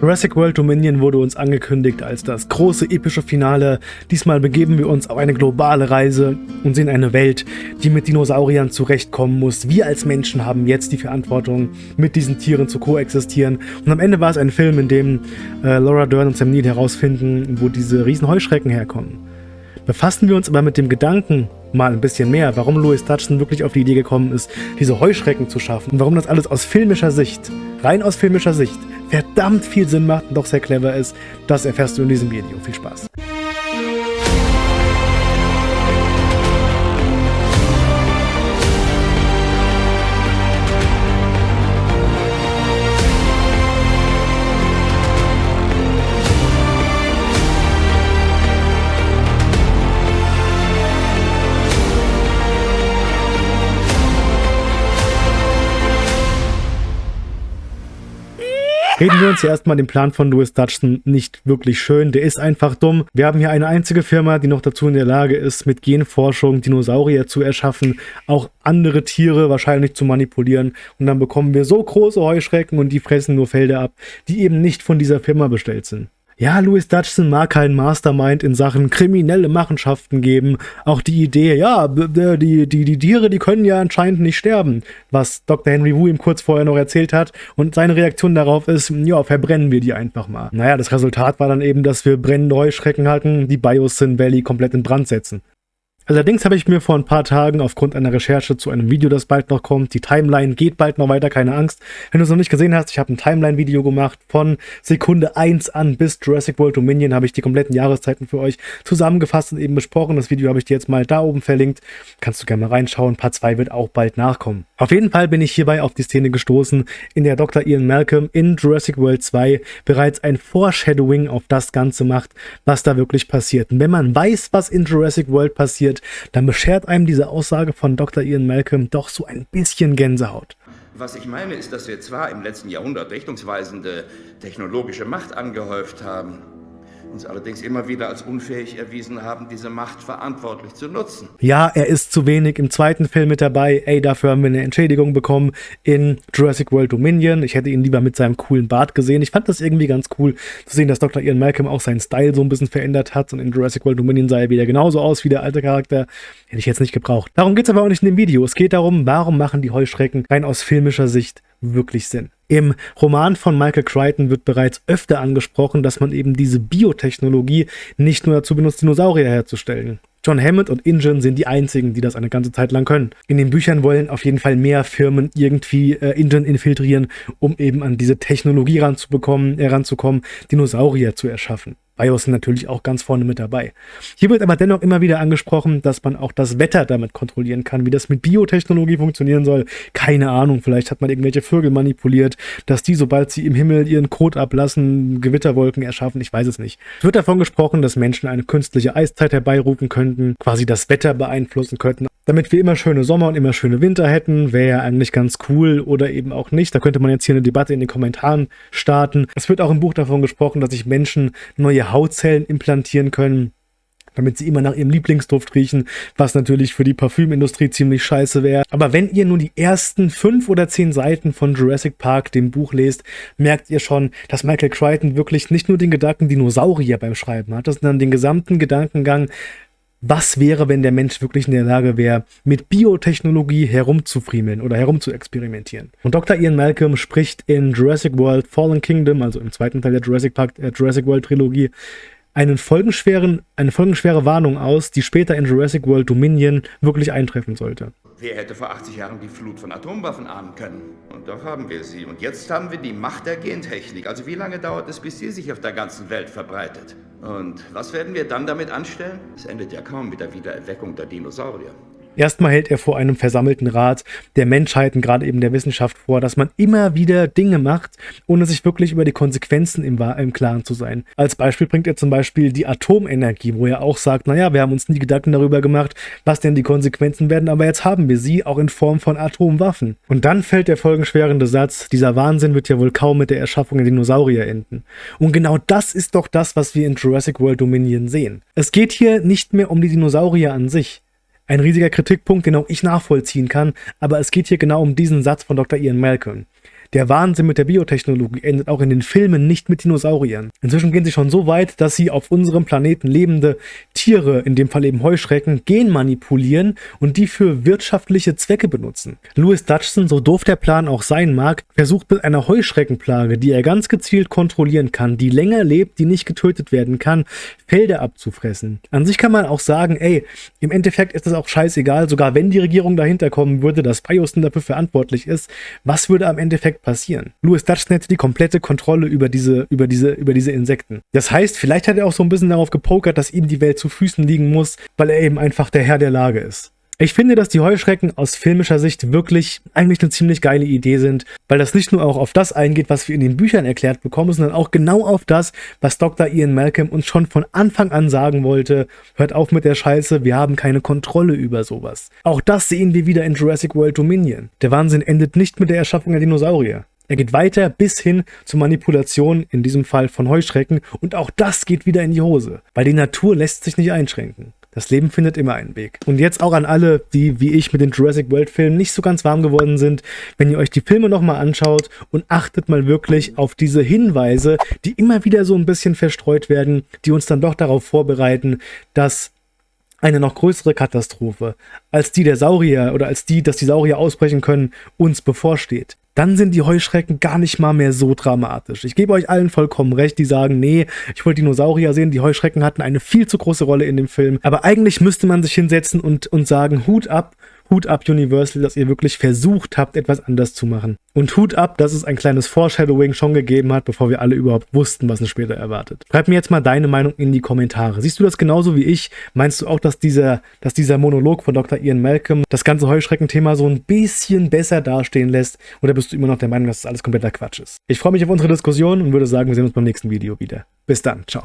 Jurassic World Dominion wurde uns angekündigt als das große epische Finale. Diesmal begeben wir uns auf eine globale Reise und sehen eine Welt, die mit Dinosauriern zurechtkommen muss. Wir als Menschen haben jetzt die Verantwortung, mit diesen Tieren zu koexistieren. Und am Ende war es ein Film, in dem äh, Laura Dern und Sam Neill herausfinden, wo diese riesen Heuschrecken herkommen. Befassen wir uns aber mit dem Gedanken mal ein bisschen mehr, warum Louis Dutchson wirklich auf die Idee gekommen ist, diese Heuschrecken zu schaffen und warum das alles aus filmischer Sicht, rein aus filmischer Sicht, verdammt viel Sinn macht und doch sehr clever ist, das erfährst du in diesem Video. Viel Spaß! Reden wir uns ja erstmal den Plan von Louis Dutchson nicht wirklich schön. Der ist einfach dumm. Wir haben hier eine einzige Firma, die noch dazu in der Lage ist, mit Genforschung Dinosaurier zu erschaffen, auch andere Tiere wahrscheinlich zu manipulieren. Und dann bekommen wir so große Heuschrecken und die fressen nur Felder ab, die eben nicht von dieser Firma bestellt sind. Ja, Louis Dutchson mag keinen Mastermind in Sachen kriminelle Machenschaften geben. Auch die Idee, ja, die, die, die Tiere, die können ja anscheinend nicht sterben, was Dr. Henry Wu ihm kurz vorher noch erzählt hat. Und seine Reaktion darauf ist, ja, verbrennen wir die einfach mal. Naja, das Resultat war dann eben, dass wir brennende Heuschrecken hatten, die Biosyn Valley komplett in Brand setzen. Allerdings habe ich mir vor ein paar Tagen aufgrund einer Recherche zu einem Video, das bald noch kommt, die Timeline geht bald noch weiter, keine Angst. Wenn du es noch nicht gesehen hast, ich habe ein Timeline-Video gemacht von Sekunde 1 an bis Jurassic World Dominion, habe ich die kompletten Jahreszeiten für euch zusammengefasst und eben besprochen. Das Video habe ich dir jetzt mal da oben verlinkt. Kannst du gerne mal reinschauen. Part 2 wird auch bald nachkommen. Auf jeden Fall bin ich hierbei auf die Szene gestoßen, in der Dr. Ian Malcolm in Jurassic World 2 bereits ein Foreshadowing auf das Ganze macht, was da wirklich passiert. Und wenn man weiß, was in Jurassic World passiert, dann beschert einem diese Aussage von Dr. Ian Malcolm doch so ein bisschen Gänsehaut. Was ich meine, ist, dass wir zwar im letzten Jahrhundert richtungsweisende technologische Macht angehäuft haben, uns allerdings immer wieder als unfähig erwiesen haben, diese Macht verantwortlich zu nutzen. Ja, er ist zu wenig im zweiten Film mit dabei. Ey, dafür haben wir eine Entschädigung bekommen in Jurassic World Dominion. Ich hätte ihn lieber mit seinem coolen Bart gesehen. Ich fand das irgendwie ganz cool zu sehen, dass Dr. Ian Malcolm auch seinen Style so ein bisschen verändert hat und in Jurassic World Dominion sah er wieder genauso aus wie der alte Charakter. Hätte ich jetzt nicht gebraucht. Darum geht es aber auch nicht in dem Video. Es geht darum, warum machen die Heuschrecken rein aus filmischer Sicht wirklich Sinn. Im Roman von Michael Crichton wird bereits öfter angesprochen, dass man eben diese Biotechnologie nicht nur dazu benutzt, Dinosaurier herzustellen. John Hammond und Ingen sind die einzigen, die das eine ganze Zeit lang können. In den Büchern wollen auf jeden Fall mehr Firmen irgendwie äh, Ingen infiltrieren, um eben an diese Technologie ranzubekommen, heranzukommen, Dinosaurier zu erschaffen. BIOS sind natürlich auch ganz vorne mit dabei. Hier wird aber dennoch immer wieder angesprochen, dass man auch das Wetter damit kontrollieren kann. Wie das mit Biotechnologie funktionieren soll, keine Ahnung. Vielleicht hat man irgendwelche Vögel manipuliert, dass die, sobald sie im Himmel ihren Kot ablassen, Gewitterwolken erschaffen. Ich weiß es nicht. Es wird davon gesprochen, dass Menschen eine künstliche Eiszeit herbeirufen könnten, quasi das Wetter beeinflussen könnten. Damit wir immer schöne Sommer und immer schöne Winter hätten, wäre ja eigentlich ganz cool oder eben auch nicht. Da könnte man jetzt hier eine Debatte in den Kommentaren starten. Es wird auch im Buch davon gesprochen, dass sich Menschen neue Hautzellen implantieren können, damit sie immer nach ihrem Lieblingsduft riechen, was natürlich für die Parfümindustrie ziemlich scheiße wäre. Aber wenn ihr nur die ersten fünf oder zehn Seiten von Jurassic Park, dem Buch, lest, merkt ihr schon, dass Michael Crichton wirklich nicht nur den Gedanken Dinosaurier beim Schreiben hat, sondern den gesamten Gedankengang was wäre, wenn der Mensch wirklich in der Lage wäre, mit Biotechnologie herumzufriemeln oder herumzuexperimentieren. Und Dr. Ian Malcolm spricht in Jurassic World Fallen Kingdom, also im zweiten Teil der Jurassic, Park, äh, Jurassic World Trilogie, einen folgenschweren, eine folgenschwere Warnung aus, die später in Jurassic World Dominion wirklich eintreffen sollte. Wer hätte vor 80 Jahren die Flut von Atomwaffen ahnen können? Und doch haben wir sie. Und jetzt haben wir die Macht der Gentechnik. Also wie lange dauert es, bis sie sich auf der ganzen Welt verbreitet? Und was werden wir dann damit anstellen? Es endet ja kaum mit der Wiedererweckung der Dinosaurier. Erstmal hält er vor einem versammelten Rat der Menschheiten, gerade eben der Wissenschaft, vor, dass man immer wieder Dinge macht, ohne sich wirklich über die Konsequenzen im, im Klaren zu sein. Als Beispiel bringt er zum Beispiel die Atomenergie, wo er auch sagt, naja, wir haben uns nie Gedanken darüber gemacht, was denn die Konsequenzen werden, aber jetzt haben wir sie, auch in Form von Atomwaffen. Und dann fällt der folgenschwerende Satz, dieser Wahnsinn wird ja wohl kaum mit der Erschaffung der Dinosaurier enden. Und genau das ist doch das, was wir in Jurassic World Dominion sehen. Es geht hier nicht mehr um die Dinosaurier an sich. Ein riesiger Kritikpunkt, den auch ich nachvollziehen kann, aber es geht hier genau um diesen Satz von Dr. Ian Malcolm. Der Wahnsinn mit der Biotechnologie endet auch in den Filmen nicht mit Dinosauriern. Inzwischen gehen sie schon so weit, dass sie auf unserem Planeten lebende Tiere, in dem Fall eben Heuschrecken, genmanipulieren und die für wirtschaftliche Zwecke benutzen. Louis Dutchson, so doof der Plan auch sein mag, versucht mit einer Heuschreckenplage, die er ganz gezielt kontrollieren kann, die länger lebt, die nicht getötet werden kann, Felder abzufressen. An sich kann man auch sagen, ey, im Endeffekt ist es auch scheißegal, sogar wenn die Regierung dahinter kommen würde, dass Bioston dafür verantwortlich ist, was würde am Endeffekt passieren? Louis Dutchson hätte die komplette Kontrolle über diese, über diese, über diese Insekten. Das heißt, vielleicht hat er auch so ein bisschen darauf gepokert, dass ihm die Welt zu Füßen liegen muss, weil er eben einfach der Herr der Lage ist. Ich finde, dass die Heuschrecken aus filmischer Sicht wirklich eigentlich eine ziemlich geile Idee sind, weil das nicht nur auch auf das eingeht, was wir in den Büchern erklärt bekommen, sondern auch genau auf das, was Dr. Ian Malcolm uns schon von Anfang an sagen wollte. Hört auf mit der Scheiße, wir haben keine Kontrolle über sowas. Auch das sehen wir wieder in Jurassic World Dominion. Der Wahnsinn endet nicht mit der Erschaffung der Dinosaurier. Er geht weiter bis hin zur Manipulation, in diesem Fall von Heuschrecken, und auch das geht wieder in die Hose, weil die Natur lässt sich nicht einschränken. Das Leben findet immer einen Weg. Und jetzt auch an alle, die wie ich mit den Jurassic World Filmen nicht so ganz warm geworden sind, wenn ihr euch die Filme nochmal anschaut und achtet mal wirklich auf diese Hinweise, die immer wieder so ein bisschen verstreut werden, die uns dann doch darauf vorbereiten, dass eine noch größere Katastrophe als die der Saurier oder als die, dass die Saurier ausbrechen können, uns bevorsteht dann sind die Heuschrecken gar nicht mal mehr so dramatisch. Ich gebe euch allen vollkommen recht, die sagen, nee, ich wollte Dinosaurier sehen, die Heuschrecken hatten eine viel zu große Rolle in dem Film. Aber eigentlich müsste man sich hinsetzen und, und sagen, Hut ab Hut ab Universal, dass ihr wirklich versucht habt, etwas anders zu machen. Und Hut ab, dass es ein kleines Foreshadowing schon gegeben hat, bevor wir alle überhaupt wussten, was uns später erwartet. Schreib mir jetzt mal deine Meinung in die Kommentare. Siehst du das genauso wie ich? Meinst du auch, dass dieser, dass dieser Monolog von Dr. Ian Malcolm das ganze Heuschreckenthema so ein bisschen besser dastehen lässt? Oder bist du immer noch der Meinung, dass das alles kompletter Quatsch ist? Ich freue mich auf unsere Diskussion und würde sagen, wir sehen uns beim nächsten Video wieder. Bis dann. Ciao.